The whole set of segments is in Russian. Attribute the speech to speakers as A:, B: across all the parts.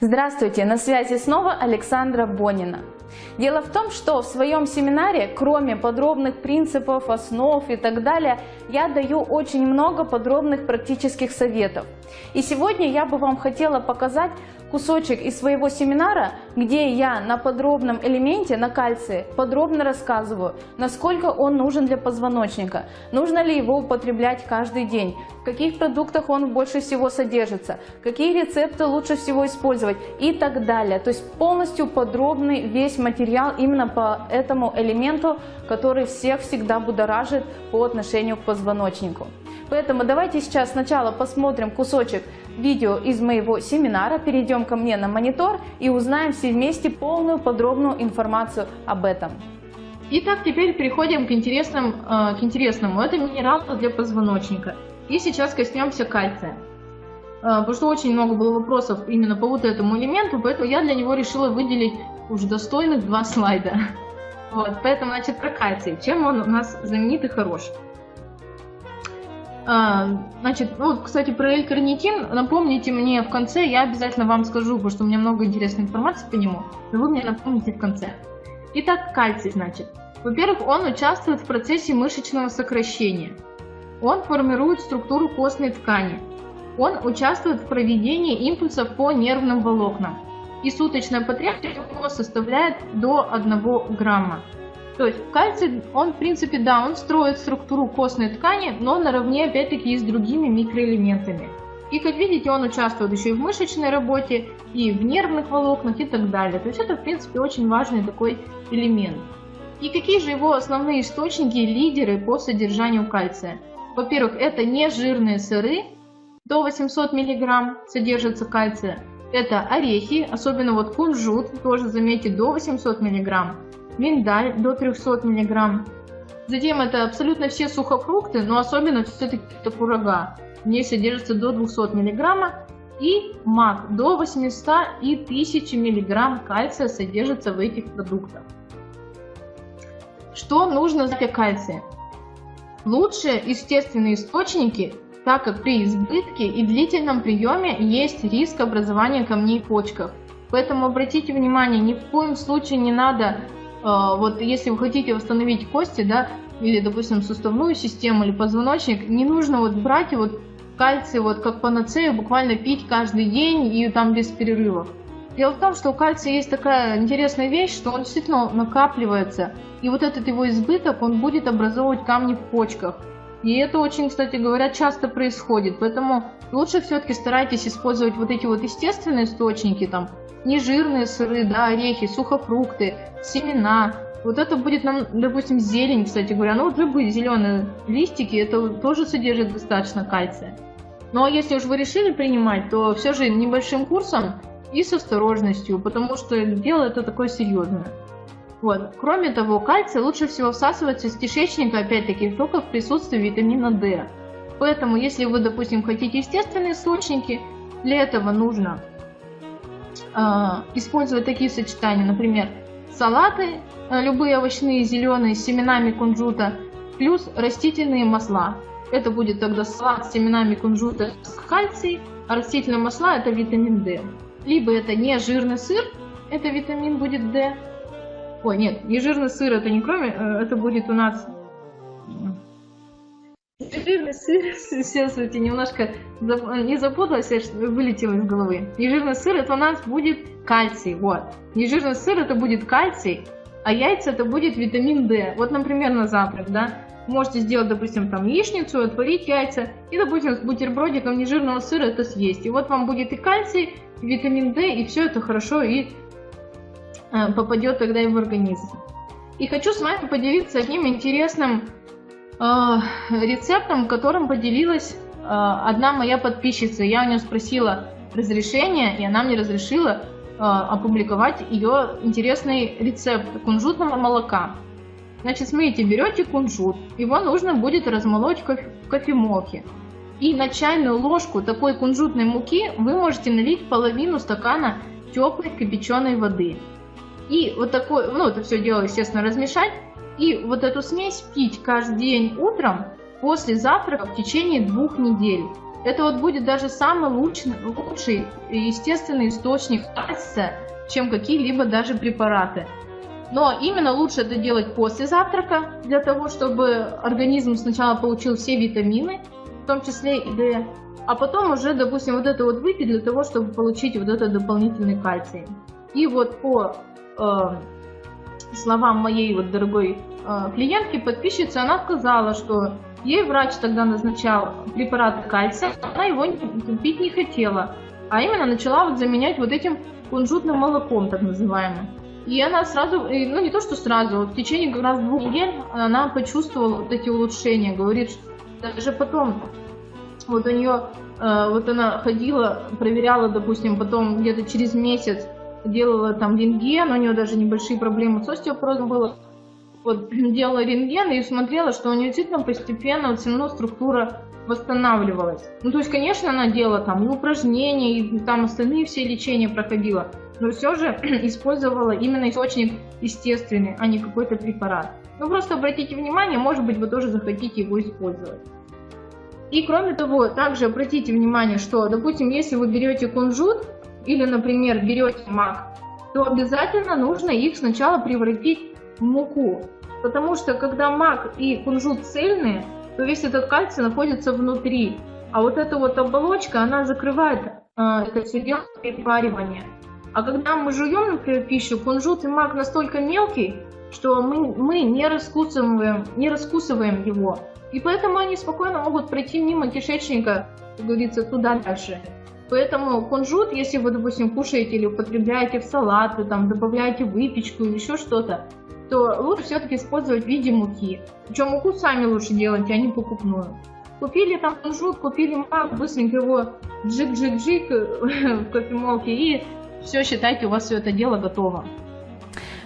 A: Здравствуйте, на связи снова Александра Бонина. Дело в том, что в своем семинаре, кроме подробных принципов, основ и так далее, я даю очень много подробных практических советов. И сегодня я бы вам хотела показать кусочек из своего семинара, где я на подробном элементе, на кальции, подробно рассказываю, насколько он нужен для позвоночника, нужно ли его употреблять каждый день, в каких продуктах он больше всего содержится, какие рецепты лучше всего использовать и так далее. То есть полностью подробный весь материал именно по этому элементу, который всех всегда будоражит по отношению к позвоночнику. Поэтому давайте сейчас сначала посмотрим кусочек видео из моего семинара, перейдем ко мне на монитор и узнаем все вместе полную подробную информацию об этом.
B: Итак, теперь переходим к, интересным, э, к интересному. Это минерал для позвоночника. И сейчас коснемся кальция. Э, потому что очень много было вопросов именно по вот этому элементу, поэтому я для него решила выделить уже достойных два слайда. Вот, поэтому, значит, про кальций. Чем он у нас знаменит и хорош? А, значит, ну вот, кстати, про L-карнитин напомните мне в конце, я обязательно вам скажу, потому что у меня много интересной информации по нему, но вы мне напомните в конце. Итак, кальций, значит. Во-первых, он участвует в процессе мышечного сокращения. Он формирует структуру костной ткани. Он участвует в проведении импульсов по нервным волокнам. И суточная потребность у него составляет до 1 грамма. То есть кальций, он в принципе, да, он строит структуру костной ткани, но наравне опять-таки и с другими микроэлементами. И как видите, он участвует еще и в мышечной работе, и в нервных волокнах и так далее. То есть это в принципе очень важный такой элемент. И какие же его основные источники, лидеры по содержанию кальция? Во-первых, это нежирные сыры, до 800 мг содержится кальция. Это орехи, особенно вот кунжут, тоже заметьте, до 800 мг миндаль до 300 мг. Затем это абсолютно все сухофрукты, но особенно все-таки это курага. В ней содержится до 200 мг. И мак до 800 и 1000 мг кальция содержится в этих продуктах. Что нужно для кальция? Лучшие естественные источники, так как при избытке и длительном приеме есть риск образования камней в почках. Поэтому обратите внимание, ни в коем случае не надо вот если вы хотите восстановить кости, да, или, допустим, суставную систему или позвоночник, не нужно вот брать вот кальций вот как панацею буквально пить каждый день и там без перерывов. Дело в том, что у кальция есть такая интересная вещь, что он действительно накапливается, и вот этот его избыток, он будет образовывать камни в почках. И это очень, кстати говоря, часто происходит, поэтому лучше все-таки старайтесь использовать вот эти вот естественные источники, там, нежирные сыры, да, орехи, сухофрукты, семена. Вот это будет нам, допустим, зелень, кстати говоря. Ну вот любые зеленые листики, это тоже содержит достаточно кальция. Ну, а если уж вы решили принимать, то все же небольшим курсом и с осторожностью, потому что дело это такое серьезное. Вот. Кроме того, кальций лучше всего всасывается из кишечника, опять-таки, только в присутствии витамина D. Поэтому, если вы, допустим, хотите естественные источники, для этого нужно использовать такие сочетания, например, салаты, э, любые овощные, зеленые, с семенами кунжута, плюс растительные масла. Это будет тогда салат с семенами кунжута с кальций, а растительные масла это витамин D. Либо это не жирный сыр, это витамин будет D. Ой, нет, не жирный сыр это не кроме, э, это будет у нас Жирный сыр, сейчас эти немножко не запуталась, вылетело из головы. Нежирный сыр это у нас будет кальций, вот. Нежирный сыр это будет кальций, а яйца это будет витамин D. Вот, например, на завтрак, да. Можете сделать, допустим, там яичницу, отварить яйца и, допустим, с бутербродиком нежирного сыра это съесть. И вот вам будет и кальций, и витамин D, и все это хорошо и э, попадет тогда и в организм. И хочу с вами поделиться одним интересным Э, рецептом, которым поделилась э, одна моя подписчица. Я у нее спросила разрешение, и она мне разрешила э, опубликовать ее интересный рецепт кунжутного молока. Значит, смотрите, берете кунжут, его нужно будет размолоть в кофемолке. И на чайную ложку такой кунжутной муки вы можете налить половину стакана теплой кипяченой воды. И вот такой, ну это все дело, естественно, размешать. И вот эту смесь пить каждый день утром после завтрака в течение двух недель. это вот будет даже самый лучший, лучший естественный источник кальция, чем какие-либо даже препараты. Но именно лучше это делать после завтрака, для того, чтобы организм сначала получил все витамины, в том числе и D, а потом уже, допустим, вот это вот выпить для того, чтобы получить вот этот дополнительный кальций. И вот по э, словам моей вот дорогой э, клиентки, подписчицы, она сказала, что ей врач тогда назначал препарат кальция, она его пить не хотела, а именно начала вот заменять вот этим кунжутным молоком, так называемым. И она сразу, ну не то что сразу, в течение как раз двух недель она почувствовала вот эти улучшения. Говорит, что даже потом вот у нее, э, вот она ходила, проверяла, допустим, потом где-то через месяц делала там рентген, у нее даже небольшие проблемы с остеопорозом было. Вот делала рентген и смотрела, что у нее действительно постепенно вот все равно структура восстанавливалась. Ну, то есть, конечно, она делала там и упражнения, и там остальные все лечения проходила, но все же использовала именно источник естественный, а не какой-то препарат. Ну, просто обратите внимание, может быть, вы тоже захотите его использовать. И кроме того, также обратите внимание, что, допустим, если вы берете кунжут или, например, берете мак, то обязательно нужно их сначала превратить в муку. Потому что когда мак и кунжут цельные, то весь этот кальций находится внутри. А вот эта вот оболочка, она закрывает э, это все дело перепаривание. А когда мы жуем, например, пищу, кунжут и мак настолько мелкий, что мы, мы не, раскусываем, не раскусываем его. И поэтому они спокойно могут пройти мимо кишечника, как говорится, туда дальше. Поэтому кунжут, если вы, допустим, кушаете или употребляете в салаты, там, добавляете выпечку или еще что-то, то лучше все-таки использовать в виде муки. Причем муку сами лучше делать, а не покупную. Купили там кунжут, купили мак, быстренько его джик-джик-джик в кофемолке и все, считайте, у вас все это дело готово.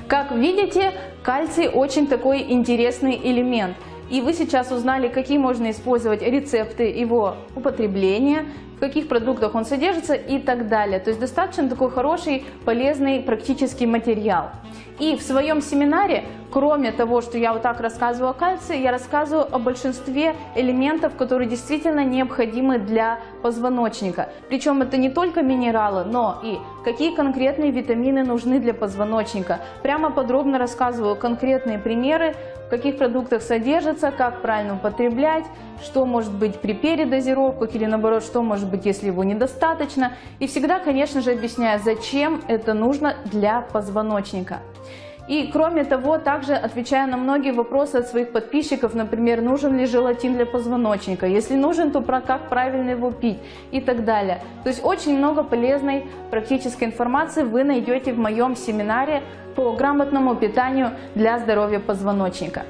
A: Как видите, кальций очень такой интересный элемент – и вы сейчас узнали, какие можно использовать рецепты его употребления, в каких продуктах он содержится и так далее. То есть достаточно такой хороший, полезный, практический материал. И в своем семинаре, кроме того, что я вот так рассказываю о кальции, я рассказываю о большинстве элементов, которые действительно необходимы для позвоночника. Причем это не только минералы, но и какие конкретные витамины нужны для позвоночника. Прямо подробно рассказываю конкретные примеры, в каких продуктах содержится, как правильно употреблять, что может быть при передозировках или наоборот, что может быть, если его недостаточно. И всегда, конечно же, объясняю, зачем это нужно для позвоночника. И кроме того, также отвечая на многие вопросы от своих подписчиков, например, нужен ли желатин для позвоночника, если нужен, то про как правильно его пить и так далее. То есть очень много полезной практической информации вы найдете в моем семинаре по грамотному питанию для здоровья позвоночника.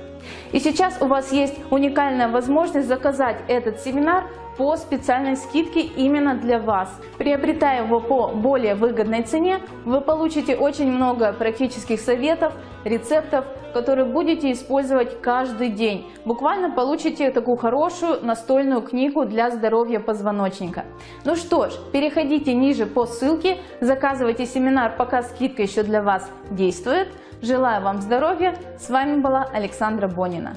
A: И сейчас у вас есть уникальная возможность заказать этот семинар по специальной скидке именно для вас. Приобретая его по более выгодной цене, вы получите очень много практических советов, рецептов, которые будете использовать каждый день. Буквально получите такую хорошую настольную книгу для здоровья позвоночника. Ну что ж, переходите ниже по ссылке, заказывайте семинар, пока скидка еще для вас действует. Желаю вам здоровья. С вами была Александра Бонина.